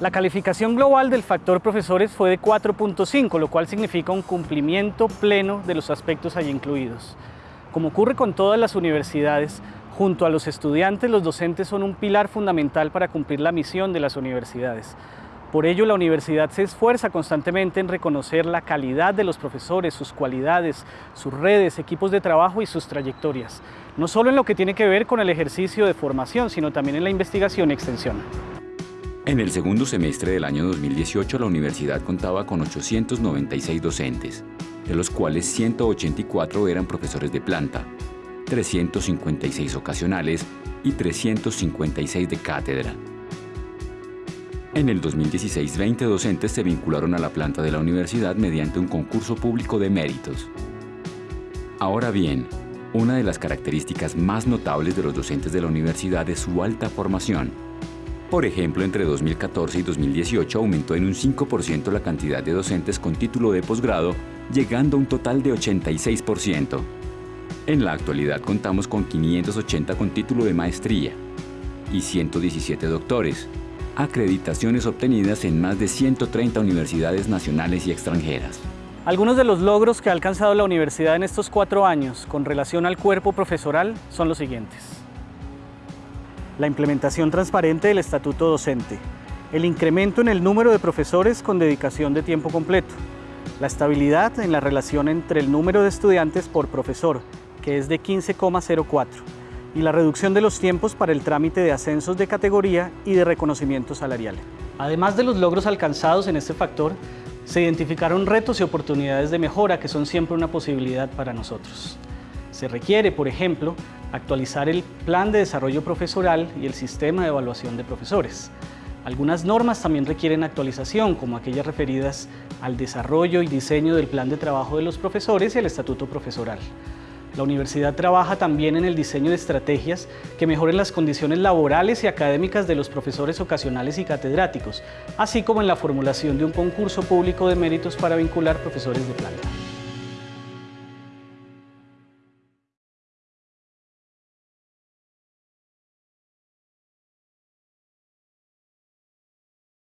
La calificación global del factor profesores fue de 4.5, lo cual significa un cumplimiento pleno de los aspectos allí incluidos. Como ocurre con todas las universidades, junto a los estudiantes, los docentes son un pilar fundamental para cumplir la misión de las universidades. Por ello, la universidad se esfuerza constantemente en reconocer la calidad de los profesores, sus cualidades, sus redes, equipos de trabajo y sus trayectorias, no solo en lo que tiene que ver con el ejercicio de formación, sino también en la investigación y extensión. En el segundo semestre del año 2018, la universidad contaba con 896 docentes, de los cuales 184 eran profesores de planta, 356 ocasionales y 356 de cátedra. En el 2016, 20 docentes se vincularon a la planta de la universidad mediante un concurso público de méritos. Ahora bien, una de las características más notables de los docentes de la universidad es su alta formación, por ejemplo, entre 2014 y 2018 aumentó en un 5% la cantidad de docentes con título de posgrado, llegando a un total de 86%. En la actualidad contamos con 580 con título de maestría y 117 doctores, acreditaciones obtenidas en más de 130 universidades nacionales y extranjeras. Algunos de los logros que ha alcanzado la universidad en estos cuatro años con relación al cuerpo profesoral son los siguientes la implementación transparente del estatuto docente, el incremento en el número de profesores con dedicación de tiempo completo, la estabilidad en la relación entre el número de estudiantes por profesor, que es de 15,04, y la reducción de los tiempos para el trámite de ascensos de categoría y de reconocimiento salarial. Además de los logros alcanzados en este factor, se identificaron retos y oportunidades de mejora que son siempre una posibilidad para nosotros. Se requiere, por ejemplo, actualizar el plan de desarrollo profesoral y el sistema de evaluación de profesores. Algunas normas también requieren actualización, como aquellas referidas al desarrollo y diseño del plan de trabajo de los profesores y el estatuto profesoral. La universidad trabaja también en el diseño de estrategias que mejoren las condiciones laborales y académicas de los profesores ocasionales y catedráticos, así como en la formulación de un concurso público de méritos para vincular profesores de planta.